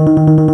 You.